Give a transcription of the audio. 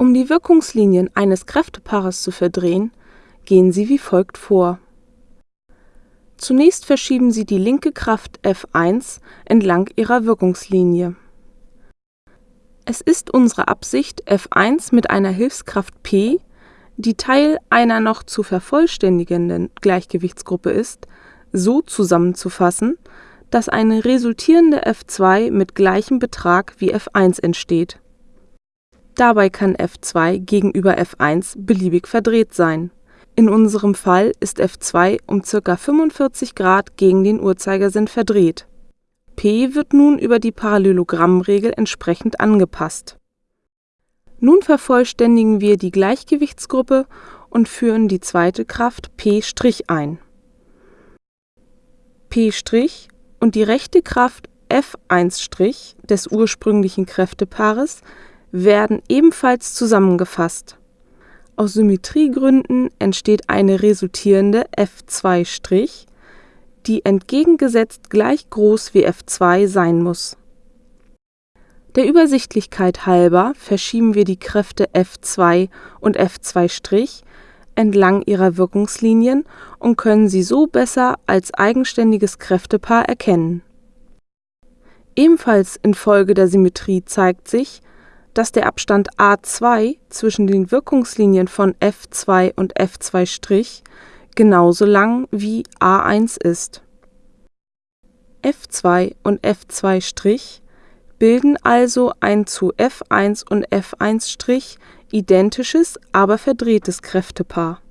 Um die Wirkungslinien eines Kräftepaares zu verdrehen, gehen Sie wie folgt vor. Zunächst verschieben Sie die linke Kraft F1 entlang ihrer Wirkungslinie. Es ist unsere Absicht, F1 mit einer Hilfskraft P, die Teil einer noch zu vervollständigenden Gleichgewichtsgruppe ist, so zusammenzufassen, dass eine resultierende F2 mit gleichem Betrag wie F1 entsteht. Dabei kann F2 gegenüber F1 beliebig verdreht sein. In unserem Fall ist F2 um ca. 45 Grad gegen den Uhrzeigersinn verdreht. P wird nun über die Parallelogrammregel entsprechend angepasst. Nun vervollständigen wir die Gleichgewichtsgruppe und führen die zweite Kraft P' ein. P' und die rechte Kraft F1' des ursprünglichen Kräftepaares werden ebenfalls zusammengefasst. Aus Symmetriegründen entsteht eine resultierende F2', die entgegengesetzt gleich groß wie F2 sein muss. Der Übersichtlichkeit halber verschieben wir die Kräfte F2 und F2' entlang ihrer Wirkungslinien und können sie so besser als eigenständiges Kräftepaar erkennen. Ebenfalls infolge der Symmetrie zeigt sich, dass der Abstand a2 zwischen den Wirkungslinien von F2 und F2' genauso lang wie a1 ist. F2 und F2' bilden also ein zu F1 und F1' identisches, aber verdrehtes Kräftepaar